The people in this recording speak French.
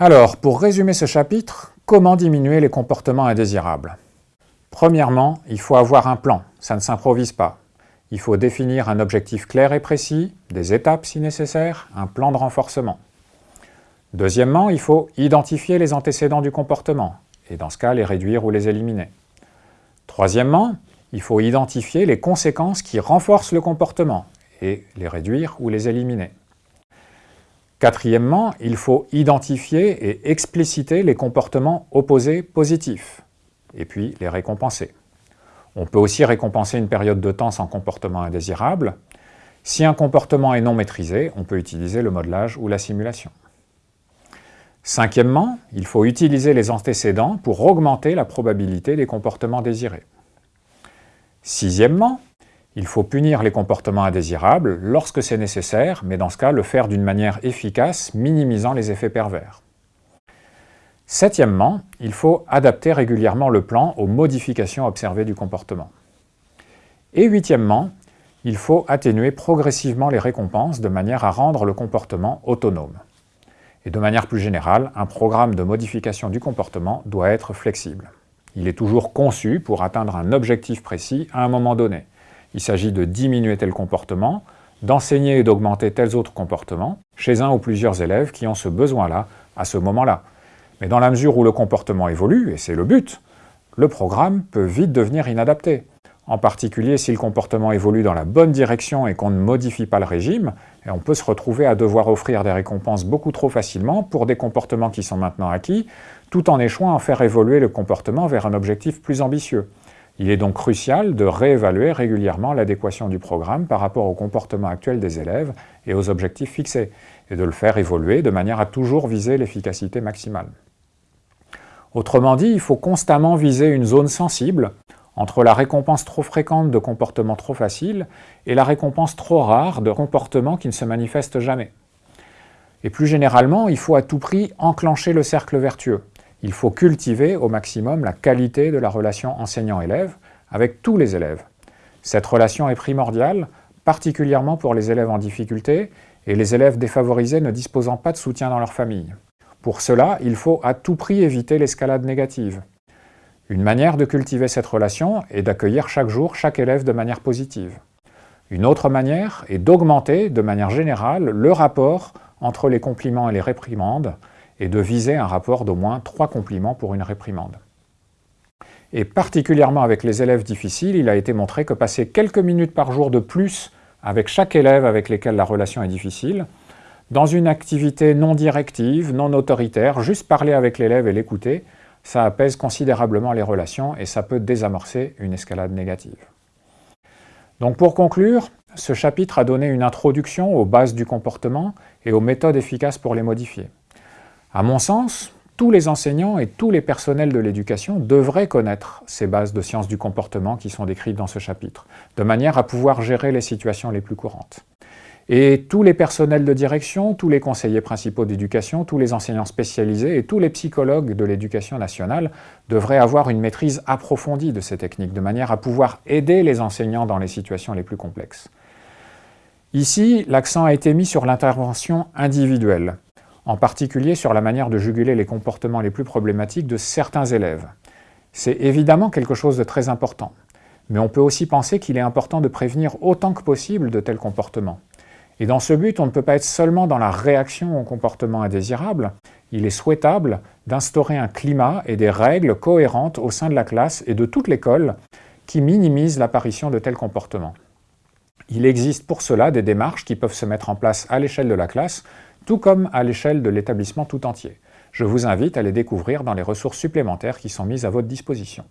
Alors, pour résumer ce chapitre, comment diminuer les comportements indésirables? Premièrement, il faut avoir un plan, ça ne s'improvise pas. Il faut définir un objectif clair et précis, des étapes si nécessaire, un plan de renforcement. Deuxièmement, il faut identifier les antécédents du comportement, et dans ce cas, les réduire ou les éliminer. Troisièmement, il faut identifier les conséquences qui renforcent le comportement, et les réduire ou les éliminer. Quatrièmement, il faut identifier et expliciter les comportements opposés positifs, et puis les récompenser. On peut aussi récompenser une période de temps sans comportement indésirable. Si un comportement est non maîtrisé, on peut utiliser le modelage ou la simulation. Cinquièmement, il faut utiliser les antécédents pour augmenter la probabilité des comportements désirés. Sixièmement, il faut punir les comportements indésirables lorsque c'est nécessaire, mais dans ce cas, le faire d'une manière efficace, minimisant les effets pervers. Septièmement, il faut adapter régulièrement le plan aux modifications observées du comportement. Et huitièmement, il faut atténuer progressivement les récompenses de manière à rendre le comportement autonome. Et de manière plus générale, un programme de modification du comportement doit être flexible. Il est toujours conçu pour atteindre un objectif précis à un moment donné. Il s'agit de diminuer tel comportement, d'enseigner et d'augmenter tels autres comportements chez un ou plusieurs élèves qui ont ce besoin-là à ce moment-là. Mais dans la mesure où le comportement évolue, et c'est le but, le programme peut vite devenir inadapté. En particulier si le comportement évolue dans la bonne direction et qu'on ne modifie pas le régime, et on peut se retrouver à devoir offrir des récompenses beaucoup trop facilement pour des comportements qui sont maintenant acquis, tout en échouant à faire évoluer le comportement vers un objectif plus ambitieux. Il est donc crucial de réévaluer régulièrement l'adéquation du programme par rapport au comportement actuel des élèves et aux objectifs fixés, et de le faire évoluer de manière à toujours viser l'efficacité maximale. Autrement dit, il faut constamment viser une zone sensible entre la récompense trop fréquente de comportements trop faciles et la récompense trop rare de comportements qui ne se manifestent jamais. Et plus généralement, il faut à tout prix enclencher le cercle vertueux. Il faut cultiver au maximum la qualité de la relation enseignant-élève avec tous les élèves. Cette relation est primordiale, particulièrement pour les élèves en difficulté et les élèves défavorisés ne disposant pas de soutien dans leur famille. Pour cela, il faut à tout prix éviter l'escalade négative. Une manière de cultiver cette relation est d'accueillir chaque jour chaque élève de manière positive. Une autre manière est d'augmenter, de manière générale, le rapport entre les compliments et les réprimandes, et de viser un rapport d'au moins trois compliments pour une réprimande. Et particulièrement avec les élèves difficiles, il a été montré que passer quelques minutes par jour de plus avec chaque élève avec lesquels la relation est difficile, dans une activité non directive, non autoritaire, juste parler avec l'élève et l'écouter, ça apaise considérablement les relations et ça peut désamorcer une escalade négative. Donc pour conclure, ce chapitre a donné une introduction aux bases du comportement et aux méthodes efficaces pour les modifier. À mon sens, tous les enseignants et tous les personnels de l'éducation devraient connaître ces bases de sciences du comportement qui sont décrites dans ce chapitre, de manière à pouvoir gérer les situations les plus courantes. Et tous les personnels de direction, tous les conseillers principaux d'éducation, tous les enseignants spécialisés et tous les psychologues de l'éducation nationale devraient avoir une maîtrise approfondie de ces techniques, de manière à pouvoir aider les enseignants dans les situations les plus complexes. Ici, l'accent a été mis sur l'intervention individuelle, en particulier sur la manière de juguler les comportements les plus problématiques de certains élèves. C'est évidemment quelque chose de très important, mais on peut aussi penser qu'il est important de prévenir autant que possible de tels comportements. Et dans ce but, on ne peut pas être seulement dans la réaction au comportement indésirable, il est souhaitable d'instaurer un climat et des règles cohérentes au sein de la classe et de toute l'école qui minimisent l'apparition de tels comportements. Il existe pour cela des démarches qui peuvent se mettre en place à l'échelle de la classe, tout comme à l'échelle de l'établissement tout entier. Je vous invite à les découvrir dans les ressources supplémentaires qui sont mises à votre disposition.